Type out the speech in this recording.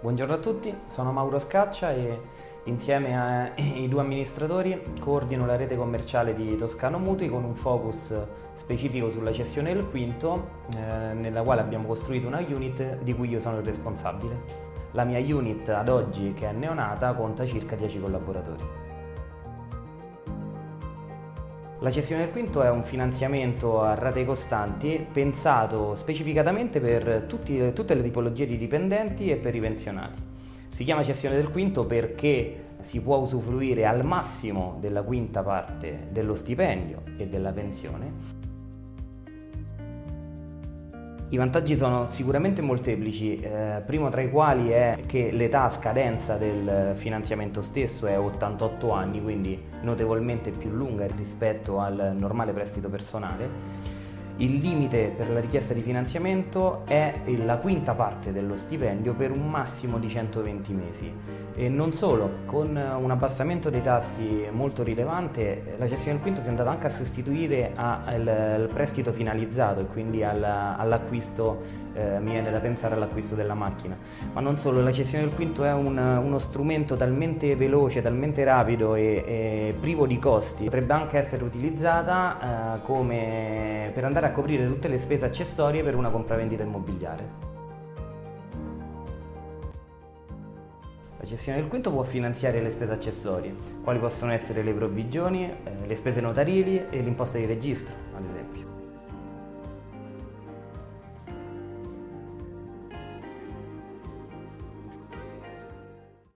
Buongiorno a tutti, sono Mauro Scaccia e insieme ai due amministratori coordino la rete commerciale di Toscano Mutui con un focus specifico sulla cessione del quinto, eh, nella quale abbiamo costruito una unit di cui io sono il responsabile. La mia unit ad oggi, che è neonata, conta circa 10 collaboratori. La cessione del quinto è un finanziamento a rate costanti pensato specificatamente per tutti, tutte le tipologie di dipendenti e per i pensionati. Si chiama cessione del quinto perché si può usufruire al massimo della quinta parte dello stipendio e della pensione i vantaggi sono sicuramente molteplici, eh, primo tra i quali è che l'età a scadenza del finanziamento stesso è 88 anni, quindi notevolmente più lunga rispetto al normale prestito personale il limite per la richiesta di finanziamento è la quinta parte dello stipendio per un massimo di 120 mesi. E non solo, con un abbassamento dei tassi molto rilevante, la cessione del quinto si è andata anche a sostituire al prestito finalizzato e quindi all'acquisto, eh, mi viene da pensare all'acquisto della macchina. Ma non solo, la cessione del quinto è un, uno strumento talmente veloce, talmente rapido e, e privo di costi, potrebbe anche essere utilizzata eh, come per andare a a coprire tutte le spese accessorie per una compravendita immobiliare. La cessione del quinto può finanziare le spese accessorie, quali possono essere le provvigioni, eh, le spese notarili e l'imposta di registro, ad esempio.